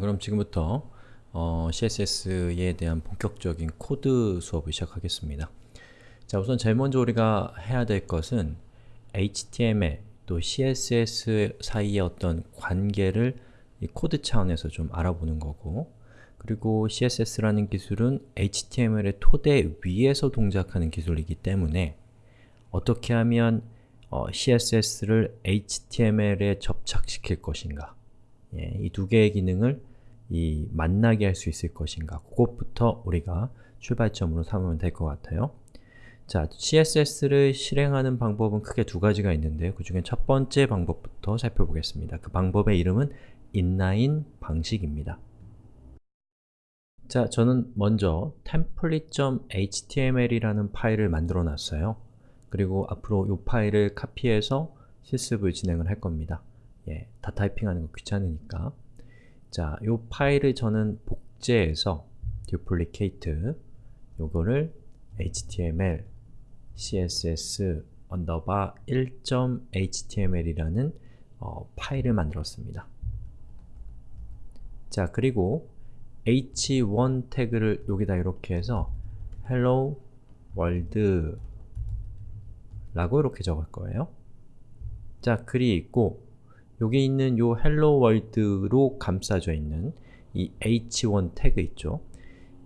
그럼 지금부터 어, CSS에 대한 본격적인 코드 수업을 시작하겠습니다. 자, 우선 제일 먼저 우리가 해야 될 것은 HTML 또 CSS 사이의 어떤 관계를 코드 차원에서 좀 알아보는 거고 그리고 CSS라는 기술은 HTML의 토대 위에서 동작하는 기술이기 때문에 어떻게 하면 어, CSS를 HTML에 접착시킬 것인가 예, 이 두 개의 기능을 이 만나게 할 수 있을 것인가 그것부터 우리가 출발점으로 삼으면 될 것 같아요. 자, CSS를 실행하는 방법은 크게 두 가지가 있는데 그 중에 첫 번째 방법부터 살펴보겠습니다. 그 방법의 이름은 inline 방식입니다. 자, 저는 먼저 template.html이라는 파일을 만들어 놨어요. 그리고 앞으로 이 파일을 카피해서 실습을 진행을 할 겁니다. 예, 다 타이핑하는 거 귀찮으니까 자, 이 파일을 저는 복제해서 duplicate 요거를 html css underbar 1.html이라는 어, 파일을 만들었습니다. 자, 그리고 h1 태그를 여기다 이렇게 해서 hello world 라고 이렇게 적을 거예요. 자, 글이 있고 여기 있는 world로 감싸져 있는 이 h1 태그 있죠?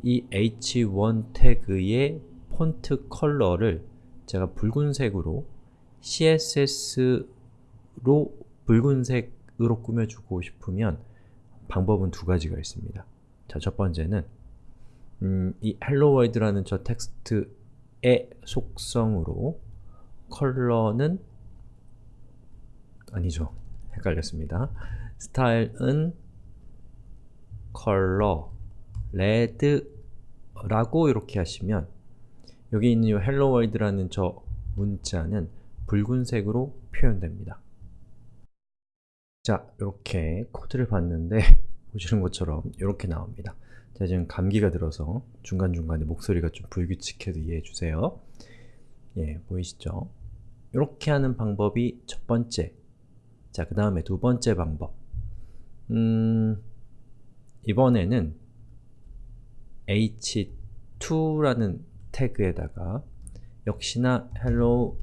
이 h1 태그의 폰트 컬러를 제가 붉은색으로 CSS로 붉은색으로 꾸며주고 싶으면 방법은 두 가지가 있습니다. 자, 첫 번째는 음, 이 hello world라는 저 텍스트의 속성으로 컬러는 아니죠. 헷갈렸습니다. 스타일은 컬러 레드라고 이렇게 하시면 여기 있는 이 hello world라는 저 문자는 붉은색으로 표현됩니다. 자, 이렇게 코드를 봤는데 보시는 것처럼 이렇게 나옵니다. 제가 지금 감기가 들어서 중간중간에 목소리가 좀 불규칙해도 이해해 주세요. 예, 보이시죠? 이렇게 하는 방법이 첫 번째 자, 그 다음에 두 번째 방법 음, 이번에는 h2라는 태그에다가 역시나 hello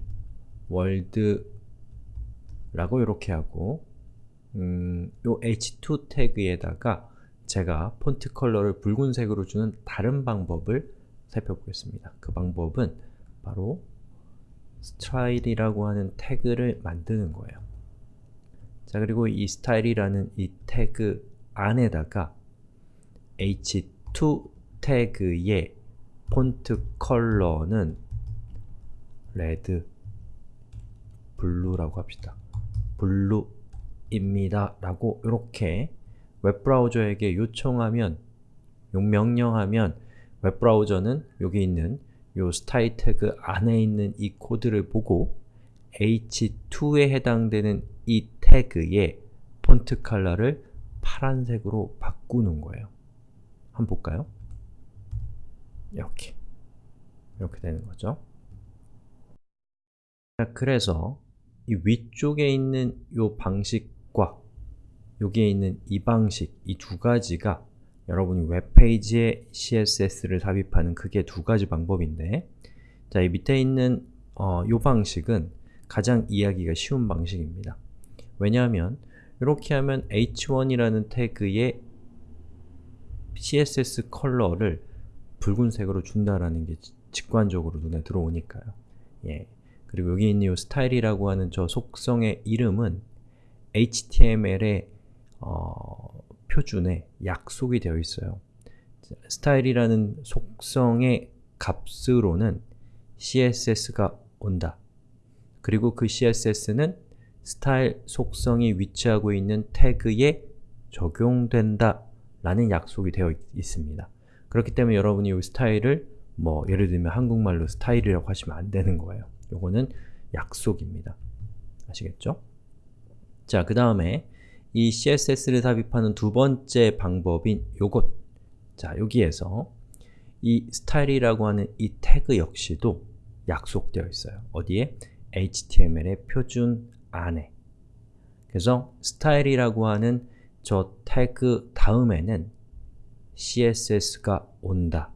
world 라고 이렇게 하고 음, 요 h2 태그에다가 제가 폰트 컬러를 붉은색으로 주는 다른 방법을 살펴보겠습니다. 그 방법은 바로 style이라고 하는 태그를 만드는 거예요. 자 그리고 이 style이라는 이 태그 안에다가 h2 태그의 폰트 컬러는 red, blue라고 합시다. blue입니다. 라고 이렇게 웹브라우저에게 요청하면 용 명령하면 웹브라우저는 여기 있는 요 스타일 태그 안에 있는 이 코드를 보고 h2에 해당되는 이 태그의 폰트 컬러를 파란색으로 바꾸는 거예요. 한번 볼까요? 이렇게 이렇게 되는 거죠. 그래서 이 위쪽에 있는 이 방식과 여기에 있는 이 방식, 이 두 가지가 여러분이 웹페이지에 CSS를 삽입하는 크게 두 가지 방법인데 자, 이 밑에 있는 어, 이 방식은 가장 이해하기가 쉬운 방식입니다. 왜냐하면 이렇게 하면 h1이라는 태그에 CSS 컬러를 붉은색으로 준다라는 게 직관적으로 눈에 들어오니까요. 예. 그리고 여기 있는 이 스타일이라고 하는 저 속성의 이름은 HTML의 어, 표준에 약속이 되어 있어요. 스타일이라는 속성의 값으로는 CSS가 온다. 그리고 그 CSS는 스타일 속성이 위치하고 있는 태그에 적용된다 라는 약속이 되어 있습니다. 그렇기 때문에 여러분이 이 스타일을 뭐 예를 들면 한국말로 스타일이라고 하시면 안 되는 거예요. 요거는 약속입니다. 아시겠죠? 자, 그 다음에 이 CSS를 삽입하는 두 번째 방법인 요것 자, 여기에서 이 스타일이라고 하는 이 태그 역시도 약속되어 있어요. 어디에? HTML의 표준 안에 그래서 스타일이라고 하는 저 태그 다음에는 CSS가 온다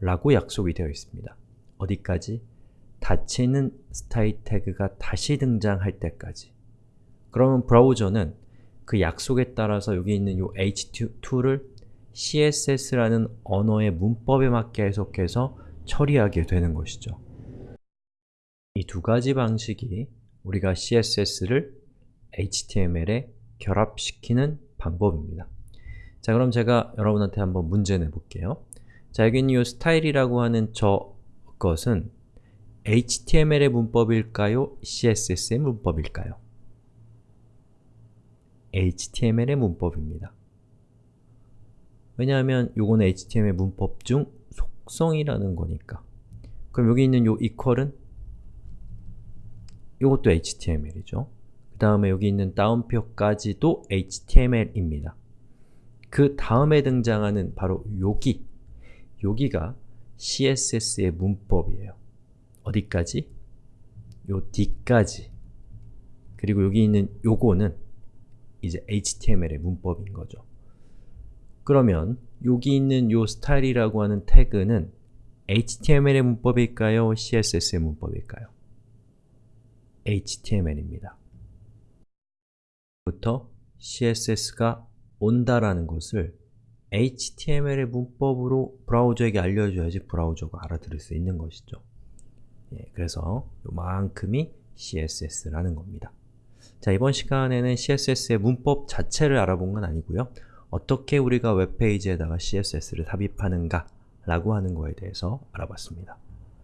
라고 약속이 되어 있습니다. 어디까지? 닫히는 스타일 태그가 다시 등장할 때까지 그러면 브라우저는 그 약속에 따라서 여기 있는 이 h2를 CSS라는 언어의 문법에 맞게 해석해서 처리하게 되는 것이죠. 이 두 가지 방식이 우리가 CSS를 HTML에 결합시키는 방법입니다. 자, 그럼 제가 여러분한테 한번 문제 내볼게요. 자, 여기 있는 이 스타일이라고 하는 저 것은 HTML의 문법일까요? CSS의 문법일까요? HTML의 문법입니다. 왜냐하면 요거는 HTML 문법 중 속성이라는 거니까. 그럼 여기 있는 요 equal은 요것도 HTML이죠. 그 다음에 여기 있는 다운표까지도 HTML입니다. 그 다음에 등장하는 바로 여기, 여기가 CSS의 문법이에요. 어디까지? 요 뒤까지. 그리고 여기 있는 요거는 이제 HTML의 문법인 거죠. 그러면 여기 있는 요 스타일이라고 하는 태그는 HTML의 문법일까요? CSS의 문법일까요? HTML입니다. 부터 CSS가 온다라는 것을 HTML의 문법으로 브라우저에게 알려줘야지 브라우저가 알아들을 수 있는 것이죠. 예, 그래서 요만큼이 CSS라는 겁니다. 자, 이번 시간에는 CSS의 문법 자체를 알아본 건 아니고요. 어떻게 우리가 웹페이지에다가 CSS를 삽입하는가 라고 하는 거에 대해서 알아봤습니다.